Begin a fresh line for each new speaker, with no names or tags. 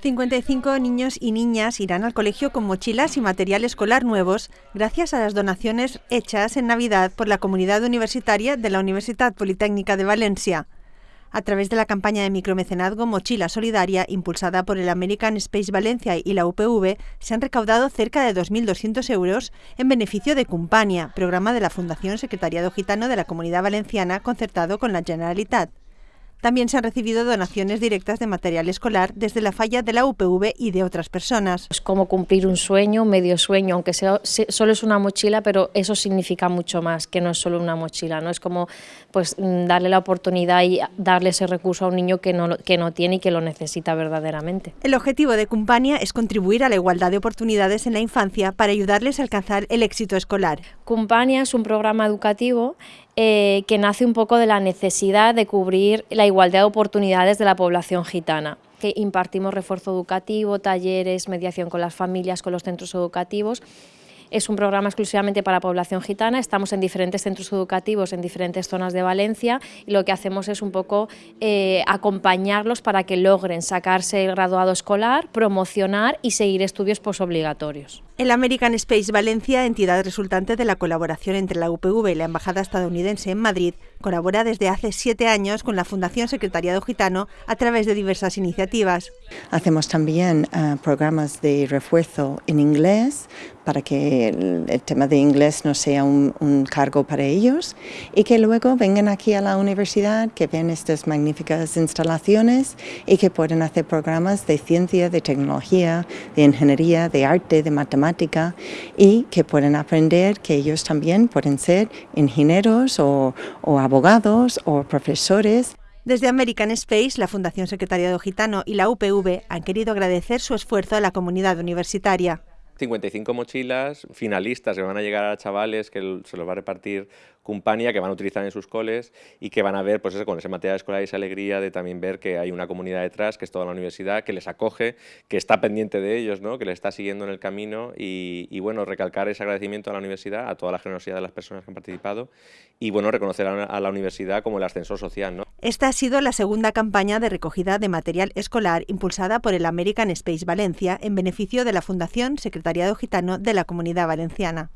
55 niños y niñas irán al colegio con mochilas y material escolar nuevos gracias a las donaciones hechas en Navidad por la comunidad universitaria de la Universidad Politécnica de Valencia. A través de la campaña de micromecenazgo Mochila Solidaria, impulsada por el American Space Valencia y la UPV, se han recaudado cerca de 2.200 euros en beneficio de Cumpania, programa de la Fundación Secretariado Gitano de la Comunidad Valenciana concertado con la Generalitat. También se han recibido donaciones directas de material escolar desde la falla de la UPV y de otras personas.
Es como cumplir un sueño, medio sueño, aunque sea, solo es una mochila, pero eso significa mucho más que no es solo una mochila. ¿no? Es como pues, mm, darle la oportunidad y darle ese recurso a un niño que no, que no tiene y que lo necesita verdaderamente.
El objetivo de Cumpania es contribuir a la igualdad de oportunidades en la infancia para ayudarles a alcanzar el éxito escolar.
Cumpania es un programa educativo eh, que nace un poco de la necesidad de cubrir la igualdad de oportunidades de la población gitana. Que impartimos refuerzo educativo, talleres, mediación con las familias, con los centros educativos es un programa exclusivamente para población gitana, estamos en diferentes centros educativos en diferentes zonas de Valencia y lo que hacemos es un poco eh, acompañarlos para que logren sacarse el graduado escolar, promocionar y seguir estudios posobligatorios.
El American Space Valencia, entidad resultante de la colaboración entre la UPV y la Embajada estadounidense en Madrid, colabora desde hace siete años con la Fundación Secretariado Gitano a través de diversas iniciativas.
Hacemos también eh, programas de refuerzo en inglés para que el, tema de inglés no sea un, cargo para ellos y que luego vengan aquí a la universidad, que ven estas magníficas instalaciones y que pueden hacer programas de ciencia, de tecnología, de ingeniería, de arte, de matemática y que pueden aprender que ellos también pueden ser ingenieros o, o abogados o profesores.
Desde American Space, la Fundación Secretariado Gitano y la UPV han querido agradecer su esfuerzo a la comunidad universitaria.
55 mochilas finalistas que van a llegar a chavales que se los va a repartir Cumpania, que van a utilizar en sus coles y que van a ver, pues eso, con ese material escolar y esa alegría de también ver que hay una comunidad detrás, que es toda la universidad, que les acoge, que está pendiente de ellos, ¿no? que les está siguiendo en el camino y, bueno, recalcar ese agradecimiento a la universidad, a toda la generosidad de las personas que han participado y bueno, reconocer a, la universidad como el ascensor social. ¿no?
Esta ha sido la segunda campaña de recogida de material escolar impulsada por el American Space Valencia en beneficio de la Fundación Secretariado Gitano de la Comunidad Valenciana.